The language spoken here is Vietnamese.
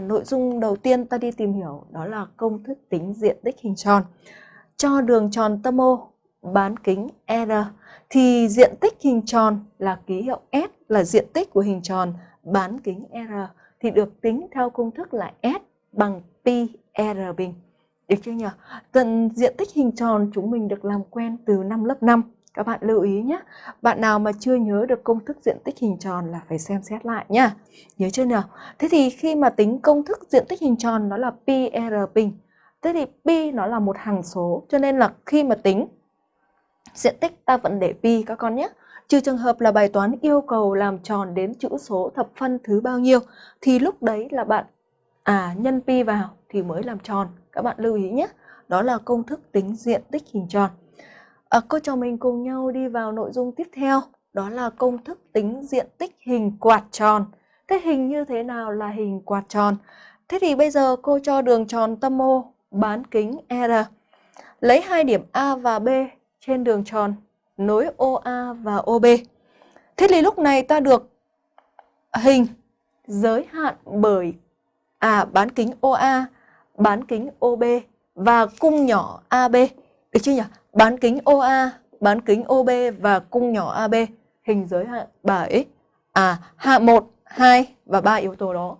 À, nội dung đầu tiên ta đi tìm hiểu đó là công thức tính diện tích hình tròn. Cho đường tròn tâm O bán kính R thì diện tích hình tròn là ký hiệu S là diện tích của hình tròn bán kính R thì được tính theo công thức là S bằng pi R bình. Được chưa nhỉ? Tận diện tích hình tròn chúng mình được làm quen từ năm lớp 5. Các bạn lưu ý nhé. Bạn nào mà chưa nhớ được công thức diện tích hình tròn là phải xem xét lại nhá. Nhớ chưa nào? Thế thì khi mà tính công thức diện tích hình tròn nó là pi R bình. Thế thì pi nó là một hằng số, cho nên là khi mà tính diện tích, ta vẫn để pi các con nhé. Trừ trường hợp là bài toán yêu cầu làm tròn đến chữ số thập phân thứ bao nhiêu, thì lúc đấy là bạn à nhân pi vào thì mới làm tròn. Các bạn lưu ý nhé. Đó là công thức tính diện tích hình tròn. À, cô trò mình cùng nhau đi vào nội dung tiếp theo. Đó là công thức tính diện tích hình quạt tròn. Thế hình như thế nào là hình quạt tròn? Thế thì bây giờ cô cho đường tròn tâm O bán kính R. Lấy hai điểm A và B trên đường tròn nối OA và OB. Thế thì lúc này ta được hình giới hạn bởi à bán kính OA, bán kính OB và cung nhỏ AB. Được chưa nhỉ? Bán kính OA, bán kính OB và cung nhỏ AB hình giới hạn bởi à hạ 1, 2 và 3 yếu tố đó.